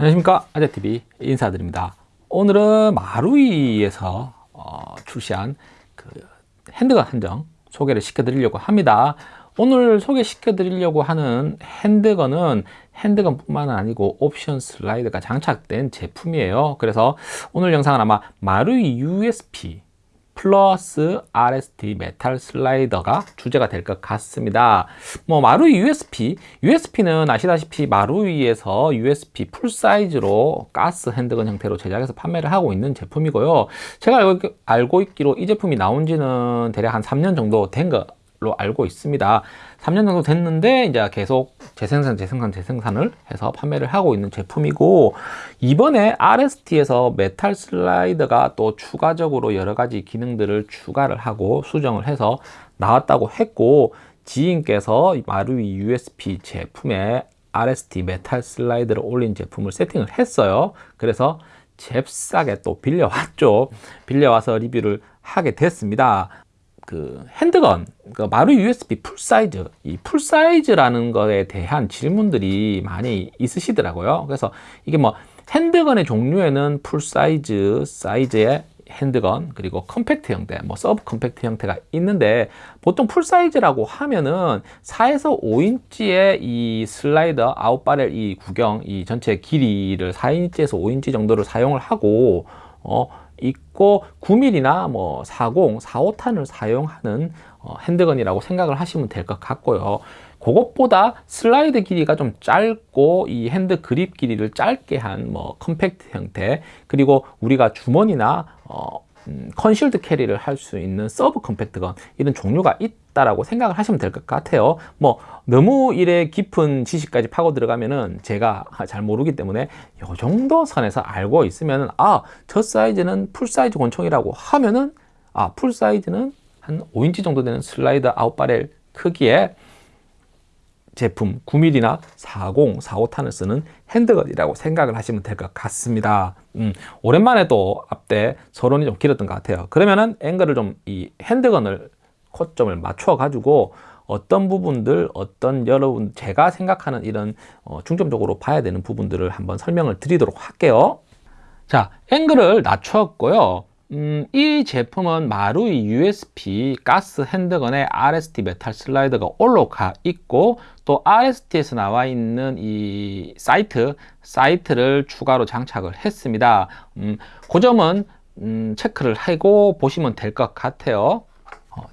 안녕하십니까? 아재TV 인사드립니다. 오늘은 마루이에서 어, 출시한 그 handgun 한정 소개를 시켜 드리려고 합니다. 오늘 소개시켜 드리려고 하는 handgun은 handgun 뿐만 아니고 옵션 슬라이드가 장착된 제품이에요. 그래서 오늘 영상은 아마 마루이 USP 플러스 RST 메탈 슬라이더가 주제가 될 것 같습니다. 뭐 마루이 USP USP는 아시다시피 마루이에서 USP full size로 가스 handgun 형태로 제작해서 판매를 하고 있는 제품이고요. 제가 알고, 알고 있기로 이 제품이 나온 지는 대략 한 3년 정도 된거 로 알고 있습니다. 3년 정도 됐는데 이제 계속 재생산 재생산 재생산을 해서 판매를 하고 있는 제품이고 이번에 RST에서 메탈 슬라이더가 또 추가적으로 여러 가지 기능들을 추가를 하고 수정을 해서 나왔다고 했고 지인께서 마루이 USP 제품에 RST 메탈 슬라이드를 올린 제품을 세팅을 했어요. 그래서 잽싸게 또 빌려왔죠. 빌려와서 리뷰를 하게 됐습니다 그 handgun 그 마루이 USP full size 이 full size라는 것에 대한 질문들이 많이 있으시더라고요. 그래서 이게 뭐 handgun의 종류에는 full size size의 handgun 그리고 compact 형태 뭐 sub compact 형태가 있는데 보통 full size라고 하면은 4에서 5인치의 이 슬라이더 out barrel 이 구경 이 전체 길이를 4인치에서 5인치 정도를 사용을 하고 어 있고 9mm나 뭐 40, 45탄을 사용하는 어, handgun이라고 생각을 하시면 될 것 같고요. 그것보다 슬라이드 길이가 좀 짧고 이 hand grip 길이를 짧게 한 뭐 compact 형태 그리고 우리가 주머니나 어, 음, concealed carry를 할 수 있는 sub compact gun 이런 종류가 있다 라고 생각을 하시면 될 것 같아요. 뭐 너무 일에 깊은 지식까지 파고 들어가면은 제가 잘 모르기 때문에 이 정도 선에서 알고 있으면 아저 사이즈는 full size 권총이라고 하면은 아 full size는 한 5인치 정도 되는 슬라이드 out barrel 크기의 제품 9mm나 40, 45탄을 쓰는 handgun이라고 생각을 하시면 될 것 같습니다. 음, 오랜만에 또 앞대 서론이 좀 길었던 것 같아요. 그러면은 앵글을 좀 이 handgun을 초점을 맞춰 가지고 어떤 부분들 어떤 여러분 제가 생각하는 이런 어, 중점적으로 봐야 되는 부분들을 한번 설명을 드리도록 할게요. 자 앵글을 낮췄고요. 음, 이 제품은 마루이 USP 가스 handgun에 RST 메탈 슬라이더가 올라가 있고 또 RST에서 나와 있는 이 sight sight를 추가로 장착을 했습니다. 음, 그 점은 음, 체크를 하고 보시면 될 것 같아요. 어,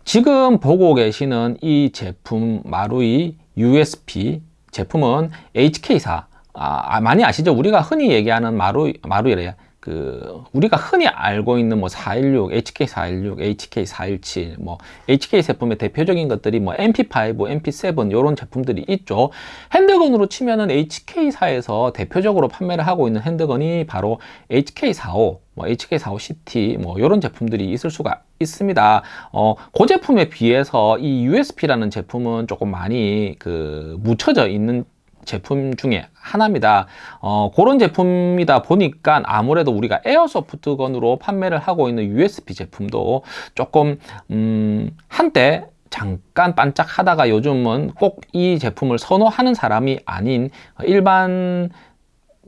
지금 보고 계시는 이 제품 마루이 USP 제품은 HK사 아, 아, 많이 아시죠? 우리가 흔히 얘기하는 마루, 마루이래요 그 우리가 흔히 알고 있는 뭐 416, HK416, HK417, 뭐 HK 제품의 대표적인 것들이 뭐 MP5, MP7 이런 제품들이 있죠. 핸드건으로 치면은 HK사에서 대표적으로 판매를 하고 있는 핸드건이 바로 HK45, 뭐 HK45CT 뭐 이런 제품들이 있을 수가 있습니다. 어, 그 제품에 비해서 이 USP라는 제품은 조금 많이 그 묻혀져 있는 제품 중에 하나입니다 어, 그런 제품이다 보니까 아무래도 우리가 에어소프트건으로 판매를 하고 있는 USB 제품도 조금 음, 한때 잠깐 반짝 하다가 요즘은 꼭 이 제품을 선호하는 사람이 아닌 일반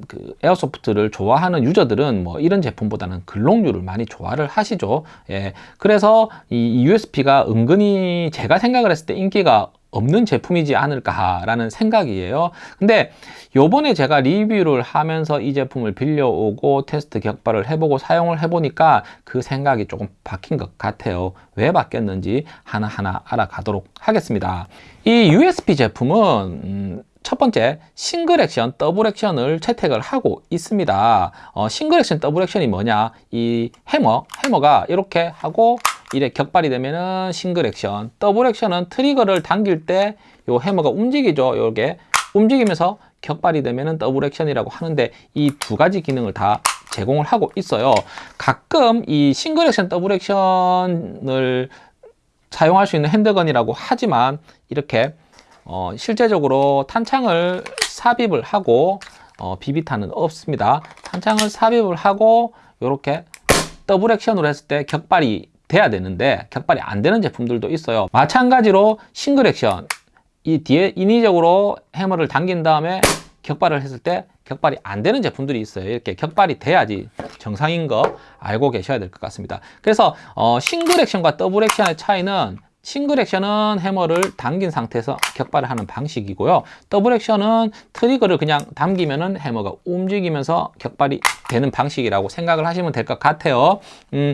그 airsoft를 좋아하는 유저들은 뭐 이런 제품보다는 글록류를 많이 좋아를 하시죠. 예. 그래서 이 USP가 은근히 제가 생각을 했을 때 인기가 없는 제품이지 않을까 라는 생각이에요. 근데 요번에 제가 리뷰를 하면서 이 제품을 빌려오고 테스트 격발을 해보고 사용을 해보니까 그 생각이 조금 바뀐 것 같아요. 왜 바뀌었는지 하나하나 알아가도록 하겠습니다. 이 USP 제품은 음, 첫 번째 싱글 액션 더블 액션을 채택을 하고 있습니다. 어, 싱글 액션 더블 액션이 뭐냐? 이 해머 해머가 이렇게 하고 이래 격발이 되면은 싱글 액션 더블 액션은 트리거를 당길 때 요 해머가 움직이죠. 요게 움직이면서 격발이 되면은 더블 액션이라고 하는데 이 두 가지 기능을 다 제공을 하고 있어요. 가끔 이 싱글 액션 더블 액션을 사용할 수 있는 handgun이라고 하지만 이렇게 어, 실제적으로 탄창을 삽입을 하고 어, 비비탄은 없습니다 탄창을 삽입을 하고 이렇게 더블 액션으로 했을 때 격발이 돼야 되는데 격발이 안 되는 제품들도 있어요 마찬가지로 싱글 액션 이 뒤에 인위적으로 해머를 당긴 다음에 격발을 했을 때 격발이 안 되는 제품들이 있어요. 이렇게 격발이 돼야지 정상인 거 알고 계셔야 될 것 같습니다. 그래서 어, 싱글 액션과 더블 액션의 차이는 싱글 액션은 해머를 당긴 상태에서 격발을 하는 방식이고요. 더블 액션은 트리거를 그냥 당기면은 해머가 움직이면서 격발이 되는 방식이라고 생각을 하시면 될 것 같아요. 음,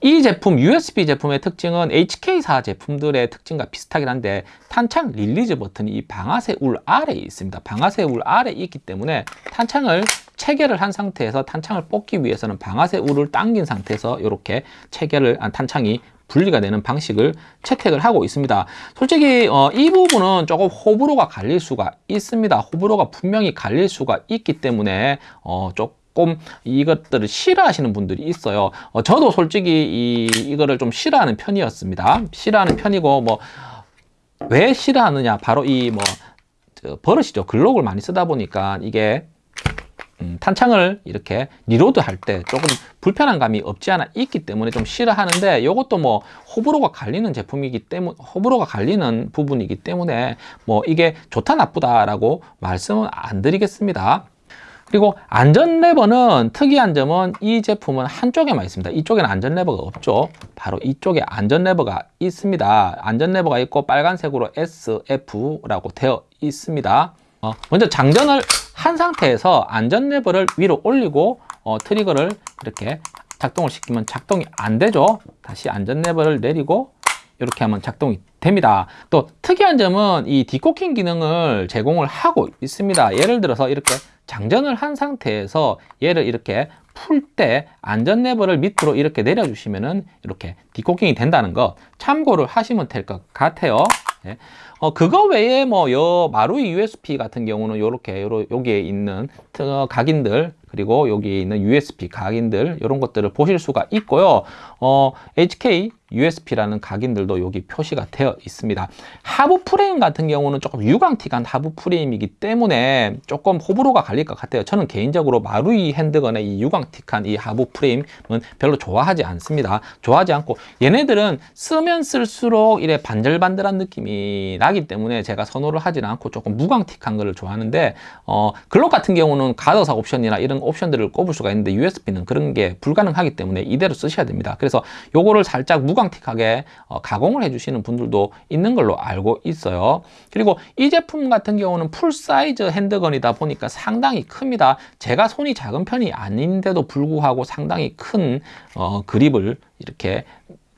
이 제품 USP 제품의 특징은 HK사 제품들의 특징과 비슷하긴 한데 탄창 release 버튼이 이 방아쇠 울 아래에 있습니다. 방아쇠 울 아래에 있기 때문에 탄창을 체결을 한 상태에서 탄창을 뽑기 위해서는 방아쇠 울을 당긴 상태에서 이렇게 체결을 한 탄창이 분리가 되는 방식을 채택을 하고 있습니다. 솔직히 어, 이 부분은 조금 호불호가 갈릴 수가 있습니다. 호불호가 분명히 갈릴 수가 있기 때문에 어, 조금 이것들을 싫어하시는 분들이 있어요. 어, 저도 솔직히 이, 이거를 좀 싫어하는 편이었습니다. 싫어하는 편이고 뭐 왜 싫어하느냐 바로 이 뭐 버릇이죠. 글록을 많이 쓰다 보니까 이게 음, 탄창을 이렇게 reload 할 때 조금 불편한 감이 없지 않아 있기 때문에 좀 싫어하는데 이것도 뭐 호불호가 갈리는 제품이기 때문에 호불호가 갈리는 부분이기 때문에 뭐 이게 좋다 나쁘다 라고 말씀은 안 드리겠습니다. 그리고 안전 레버는 특이한 점은 이 제품은 한쪽에만 있습니다. 이쪽에는 안전 레버가 없죠. 바로 이쪽에 안전 레버가 있습니다. 안전 레버가 있고 빨간색으로 SF라고 되어 있습니다. 어, 먼저 장전을 한 상태에서 안전 레버를 위로 올리고 어, 트리거를 이렇게 작동을 시키면 작동이 안 되죠. 다시 안전 레버를 내리고 이렇게 하면 작동이 됩니다. 또 특이한 점은 이 decocking 기능을 제공을 하고 있습니다. 예를 들어서 이렇게 장전을 한 상태에서 얘를 이렇게 풀 때 안전 레버를 밑으로 이렇게 내려주시면은 이렇게 decocking이 된다는 거 참고를 하시면 될 것 같아요. 네. 어, 그거 외에 뭐, 요, 마루이 USP 같은 경우는 요렇게, 요러, 여기에 있는 각인들, 그리고 여기에 있는 USB 각인들, 이런 것들을 보실 수가 있고요. 어, HK USP라는 각인들도 여기 표시가 되어 있습니다. 하부 프레임 같은 경우는 조금 유광틱한 하부 프레임이기 때문에 조금 호불호가 갈릴 것 같아요. 저는 개인적으로 마루이 핸드건의 이 유광틱한 이 하부 프레임은 별로 좋아하지 않습니다. 좋아하지 않고 얘네들은 쓰면 쓸수록 이래 반들반들한 느낌이 나기 때문에 제가 선호를 하지 않고 조금 무광틱한 거를 좋아하는데 어, 글록 같은 경우는 가더사 옵션이나 이런 옵션들을 꼽을 수가 있는데 USP는 그런 게 불가능하기 때문에 이대로 쓰셔야 됩니다. 그래서 요거를 살짝 무광 틱하게 어, 가공을 해주시는 분들도 있는 걸로 알고 있어요. 그리고 이 제품 같은 경우는 full size handgun이다 보니까 상당히 큽니다. 제가 손이 작은 편이 아닌데도 불구하고 상당히 큰 어, 그립을 이렇게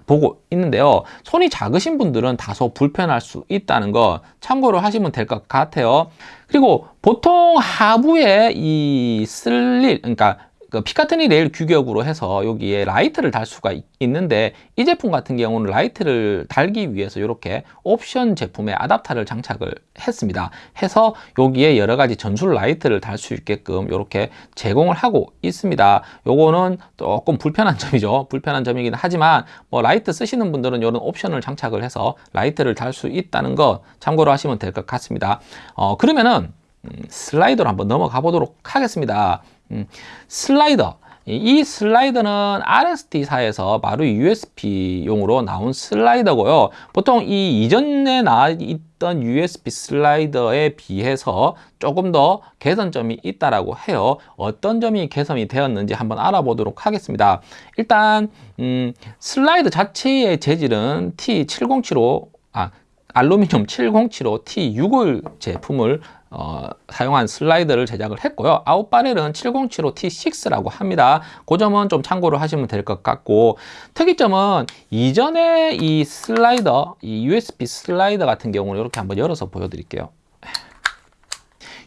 보고 있는데요. 손이 작으신 분들은 다소 불편할 수 있다는 거 참고로 하시면 될 것 같아요. 그리고 보통 하부에 이 슬릴, 그러니까 그 피카트니 레일 규격으로 해서 여기에 라이트를 달 수가 있는데 이 제품 같은 경우는 라이트를 달기 위해서 이렇게 옵션 제품에 아답터를 장착을 했습니다. 해서 여기에 여러 가지 전술 라이트를 달 수 있게끔 이렇게 제공을 하고 있습니다. 요거는 조금 불편한 점이죠. 불편한 점이긴 하지만 뭐 라이트 쓰시는 분들은 이런 옵션을 장착을 해서 라이트를 달 수 있다는 거 참고로 하시면 될 것 같습니다. 어, 그러면은 음, 슬라이더로 한번 넘어가 보도록 하겠습니다. 음, 슬라이더 이 슬라이더는 RST사에서 바로 USB용으로 나온 슬라이더고요. 보통 이 이전에 나와 있던 USB 슬라이더에 비해서 조금 더 개선점이 있다라고 해요. 어떤 점이 개선이 되었는지 한번 알아보도록 하겠습니다. 일단 음, 슬라이더 자체의 재질은 T7075 아 알루미늄 7075 T651 제품을 어, 사용한 슬라이더를 제작을 했고요. 아웃바렐은 7075T6라고 합니다. 그 점은 좀 참고를 하시면 될 것 같고 특이점은 이전에 이 슬라이더, 이 USB 슬라이더 같은 경우는 이렇게 한번 열어서 보여드릴게요.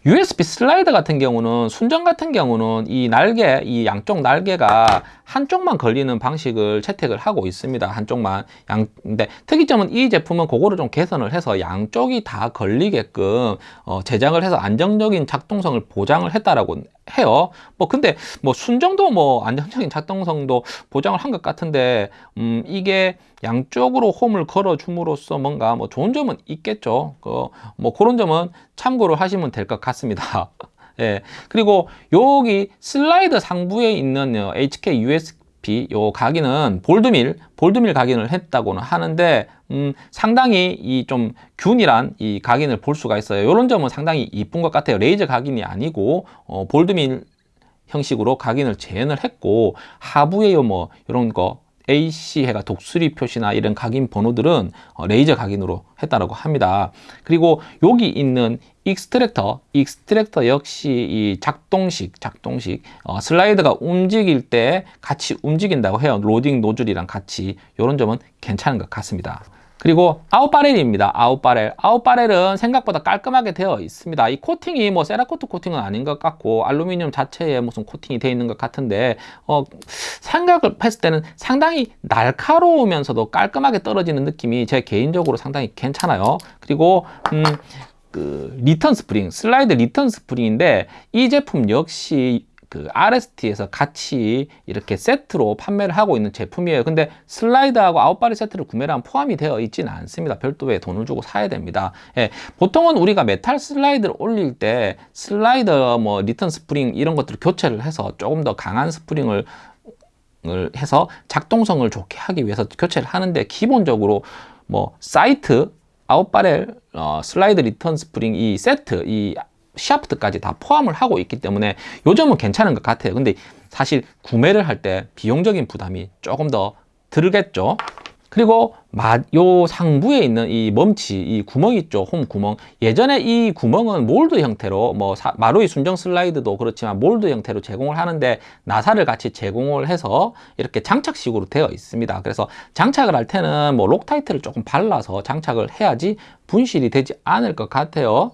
USB 슬라이더 같은 경우는 순정 같은 경우는 이 날개, 이 양쪽 날개가 한쪽만 걸리는 방식을 채택을 하고 있습니다. 한쪽만. 양, 근데 특이점은 이 제품은 그거를 좀 개선을 해서 양쪽이 다 걸리게끔 어, 제작을 해서 안정적인 작동성을 보장을 했다라고 해요. 뭐 근데 뭐 순정도 뭐 안정적인 작동성도 보장을 한 것 같은데 음 이게 양쪽으로 홈을 걸어 줌으로써 뭔가 뭐 좋은 점은 있겠죠. 그뭐 그런 점은 참고로 하시면 될 것 같습니다. 예. 그리고 여기 슬라이드 상부에 있는 HK USB 요 각인은 볼드밀, 볼드밀 각인을 했다고는 하는데 음, 상당히 이 좀 균일한 이 각인을 볼 수가 있어요. 이런 점은 상당히 이쁜 것 같아요. 레이저 각인이 아니고 어, 볼엔드밀 형식으로 각인을 재현을 했고 하부에 요 뭐 이런 거 AC 해가 독수리 표시나 이런 각인 번호들은 어, 레이저 각인으로 했다라고 합니다. 그리고 여기 있는 extractor, extractor 역시 이 작동식, 작동식 어, 슬라이드가 움직일 때 같이 움직인다고 해요. 로딩 노즐이랑 같이 이런 점은 괜찮은 것 같습니다. 그리고 아웃바렐입니다. 아웃바렐. 아웃바렐은 생각보다 깔끔하게 되어 있습니다. 이 코팅이 뭐 Cerakote 코팅은 아닌 것 같고 알루미늄 자체에 무슨 코팅이 되어 있는 것 같은데 어, 생각을 했을 때는 상당히 날카로우면서도 깔끔하게 떨어지는 느낌이 제 개인적으로 상당히 괜찮아요. 그리고 음, 그 return 스프링, 슬라이드 return 스프링인데 이 제품 역시 그 RST에서 같이 이렇게 세트로 판매를 하고 있는 제품이에요. 근데 슬라이드하고 out barrel 세트를 구매를 하면 포함이 되어 있지는 않습니다. 별도의 돈을 주고 사야 됩니다. 예, 보통은 우리가 메탈 슬라이드를 올릴 때 슬라이더 뭐 return 스프링 이런 것들을 교체를 해서 조금 더 강한 스프링을 해서 작동성을 좋게 하기 위해서 교체를 하는데 기본적으로 뭐 sight out barrel 어, 슬라이드 return 스프링 이 세트 이 샤프트까지 다 포함을 하고 있기 때문에 요점은 괜찮은 것 같아요 근데 사실 구매를 할 때 비용적인 부담이 조금 더 들겠죠 그리고 요 상부에 있는 이 멈치, 이 구멍 있죠, 홈 구멍. 예전에 이 구멍은 몰드 형태로, 뭐 마루이 순정 슬라이드도 그렇지만 몰드 형태로 제공을 하는데 나사를 같이 제공을 해서 이렇게 장착식으로 되어 있습니다. 그래서 장착을 할 때는 뭐 Loctite를 조금 발라서 장착을 해야지 분실이 되지 않을 것 같아요.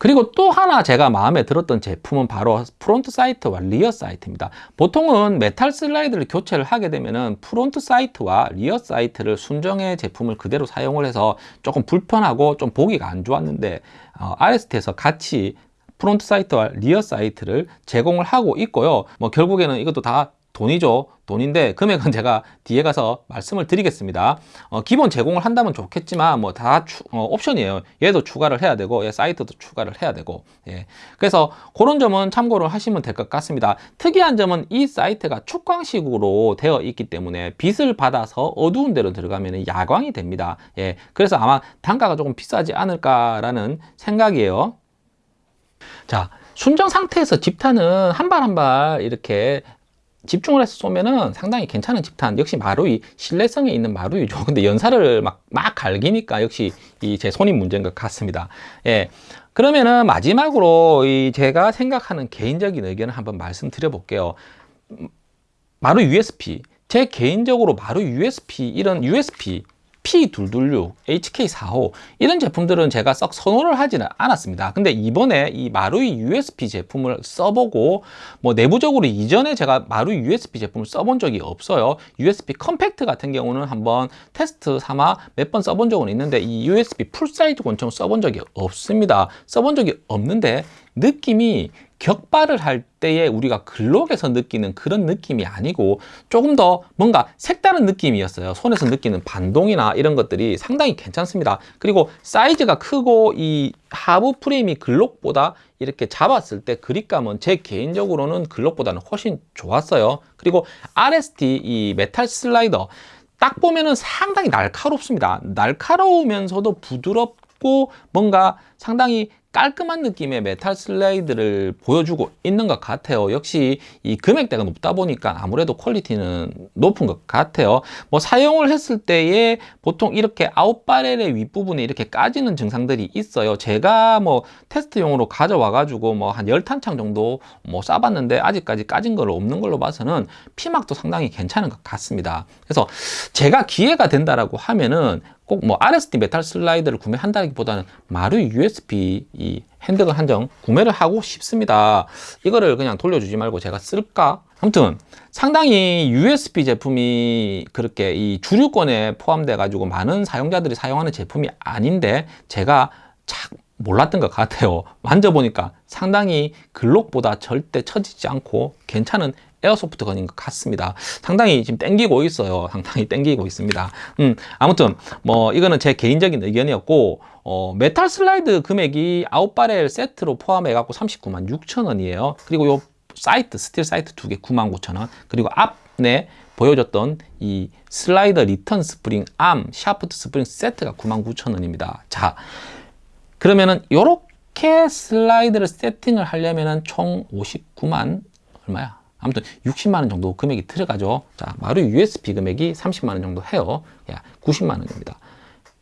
그리고 또 하나 제가 마음에 들었던 제품은 바로 front sight와 rear sight입니다. 보통은 메탈 슬라이드를 교체를 하게 되면은 front sight와 rear sight를 순정의 제품을 그대로 사용을 해서 조금 불편하고 좀 보기가 안 좋았는데 어, RST에서 같이 front sight와 rear sight를 제공을 하고 있고요. 뭐 결국에는 이것도 다 돈이죠. 돈인데 금액은 제가 뒤에 가서 말씀을 드리겠습니다. 어, 기본 제공을 한다면 좋겠지만 뭐다 어, 옵션이에요. 얘도 추가를 해야 되고 얘 sight도 추가를 해야 되고 예. 그래서 그런 점은 참고를 하시면 될 것 같습니다. 특이한 점은 이 사이트가 축광식으로 되어 있기 때문에 빛을 받아서 어두운 데로 들어가면 야광이 됩니다. 예. 그래서 아마 단가가 조금 비싸지 않을까라는 생각이에요. 자, 순정 상태에서 집탄은 한발 한 발 이렇게 집중을 해서 쏘면은 상당히 괜찮은 집탄. 역시 마루이 신뢰성에 있는 마루이죠. 근데 연사를 막, 막 갈기니까 역시 이 제 손이 문제인 것 같습니다. 예. 그러면은 마지막으로 이 제가 생각하는 개인적인 의견을 한번 말씀드려 볼게요. 마루이 USP 제 개인적으로 마루이 USP 이런 USP P226, HK45 이런 제품들은 제가 썩 선호를 하지는 않았습니다. 근데 이번에 이 마루이 USP 제품을 써보고 뭐 내부적으로 이전에 제가 마루이 USP 제품을 써본 적이 없어요. USP compact 같은 경우는 한번 테스트 삼아 몇 번 써본 적은 있는데 이 USB 풀사이즈 권총 써본 적이 없습니다. 써본 적이 없는데 느낌이 격발을 할 때에 우리가 글록에서 느끼는 그런 느낌이 아니고 조금 더 뭔가 색다른 느낌이었어요. 손에서 느끼는 반동이나 이런 것들이 상당히 괜찮습니다. 그리고 사이즈가 크고 이 하부 프레임이 글록보다 이렇게 잡았을 때 그립감은 제 개인적으로는 글록보다는 훨씬 좋았어요. 그리고 RST 이 메탈 슬라이더 딱 보면은 상당히 날카롭습니다. 날카로우면서도 부드럽고 뭔가 상당히 깔끔한 느낌의 메탈 슬라이드를 보여주고 있는 것 같아요. 역시 이 금액대가 높다 보니까 아무래도 퀄리티는 높은 것 같아요. 뭐 사용을 했을 때에 보통 이렇게 out barrel의 윗부분에 이렇게 까지는 증상들이 있어요. 제가 뭐 테스트용으로 가져와 가지고 뭐 한 열탄창 정도 뭐 쏴봤는데 아직까지 까진 걸 없는 걸로 봐서는 피막도 상당히 괜찮은 것 같습니다. 그래서 제가 기회가 된다라고 하면은 꼭뭐 RST 메탈 슬라이드를 구매한다기보다는 마루이 USP 이 handgun 한정 구매를 하고 싶습니다. 이거를 그냥 돌려주지 말고 제가 쓸까? 아무튼 상당히 USP 제품이 그렇게 이 주류권에 포함돼 가지고 많은 사용자들이 사용하는 제품이 아닌데 제가 참 몰랐던 것 같아요. 만져보니까 상당히 글록보다 절대 처지지 않고 괜찮은 airsoft gun인 것 같습니다. 상당히 지금 땡기고 있어요. 상당히 땡기고 있습니다. 음, 아무튼 뭐 이거는 제 개인적인 의견이었고 어, 메탈 슬라이드 금액이 out barrel 세트로 포함해 갖고 39만 6천 원이에요. 그리고 요 sight 스틸 sight 두 개 9만 9천 원. 그리고 앞 전에 보여줬던 이 슬라이더 return 스프링 암 샤프트 스프링 세트가 99,000원입니다. 자, 그러면은 요렇게 슬라이드를 세팅을 하려면은 총 59만 얼마야? 아무튼 60만 원 정도 금액이 들어가죠. 자, 마루이 USP 금액이 30만 원 정도 해요. 야, 90만 원입니다.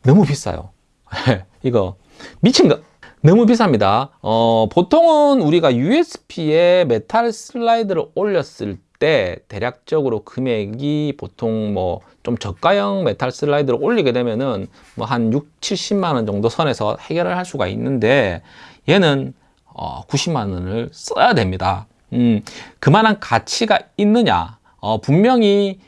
너무 비싸요. 이거 미친 거. 너무 비쌉니다. 어, 보통은 우리가 USP에 메탈 슬라이드를 올렸을 때 대략적으로 금액이 보통 뭐 좀 저가형 메탈 슬라이드를 올리게 되면은 뭐 한 6, 70만 원 정도 선에서 해결을 할 수가 있는데 얘는 어, 90만 원을 써야 됩니다. 음, 그만한 가치가 있느냐? 어, 분명히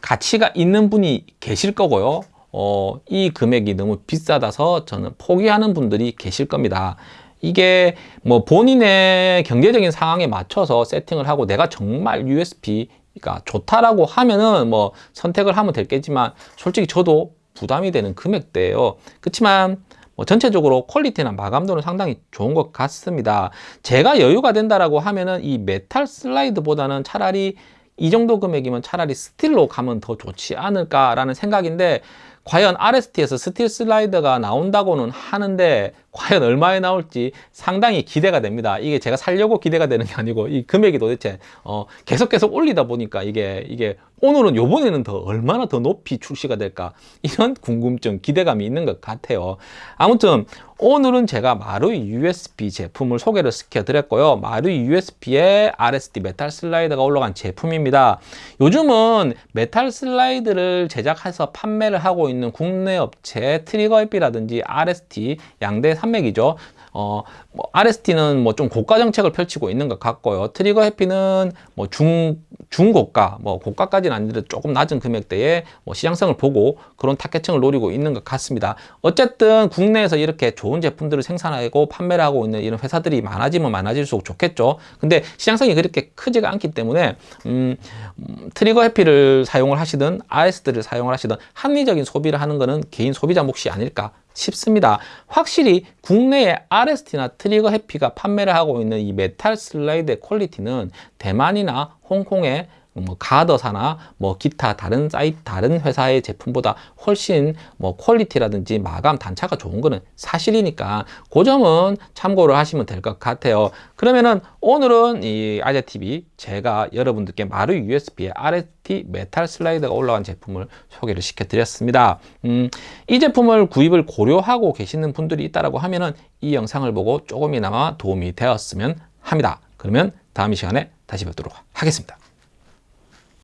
가치가 있는 분이 계실 거고요. 어, 이 금액이 너무 비싸서 저는 포기하는 분들이 계실 겁니다. 이게 뭐 본인의 경제적인 상황에 맞춰서 세팅을 하고 내가 정말 USP가 좋다라고 하면은 뭐 선택을 하면 될겠지만 솔직히 저도 부담이 되는 금액대예요. 그렇지만 뭐 전체적으로 quality나 마감도는 상당히 좋은 것 같습니다. 제가 여유가 된다라고 하면은 이 메탈 슬라이드보다는 차라리 이 정도 금액이면 차라리 스틸로 가면 더 좋지 않을까라는 생각인데 과연 RST에서 스틸 슬라이더가 나온다고는 하는데 과연 얼마에 나올지 상당히 기대가 됩니다. 이게 제가 살려고 기대가 되는 게 아니고 이 금액이 도대체 어 계속 계속 올리다 보니까 이게 이게 오늘은 요번에는 더 얼마나 더 높이 출시가 될까 이런 궁금증 기대감이 있는 것 같아요. 아무튼 오늘은 제가 마루이 USP 제품을 소개를 시켜 드렸고요. 마루이 USP에 RST 메탈 슬라이더가 올라간 제품입니다. 요즘은 메탈 슬라이드를 제작해서 판매를 하고 있는 국내 업체 트리거 해피라든지 RST 양대 산맥이죠. 어, 뭐 RST는 뭐 좀 고가 정책을 펼치고 있는 것 같고요. 트리거 해피는 뭐 중, 중고가, 뭐 고가까지는 아니더라도 조금 낮은 금액대에 뭐 시장성을 보고 그런 타겟층을 노리고 있는 것 같습니다. 어쨌든 국내에서 이렇게 좋은 제품들을 생산하고 판매를 하고 있는 이런 회사들이 많아지면 많아질수록 좋겠죠. 근데 시장성이 그렇게 크지가 않기 때문에, 음, 음, 트리거 해피를 사용을 하시든 RST를 사용을 하시든 합리적인 소비를 하는 것은 개인 소비자 몫이 아닐까 싶습니다. 확실히 국내에 RST나 트리거 해피가 판매를 하고 있는 이 메탈 슬라이드의 quality는 대만이나 홍콩의 뭐 Guarder사나 뭐 기타 다른 사이트 다른 회사의 제품보다 훨씬 뭐 quality라든지 마감 단차가 좋은 거는 사실이니까 그 점은 참고를 하시면 될 것 같아요. 그러면은 오늘은 이 아재 TV 제가 여러분들께 마루이 USP의 RST 메탈 슬라이드가 올라간 제품을 소개를 시켜 드렸습니다. 음, 이 제품을 구입을 고려하고 계시는 분들이 있다라고 하면은 이 영상을 보고 조금이나마 도움이 되었으면 합니다. 그러면 다음 이 시간에 다시 뵙도록 하겠습니다.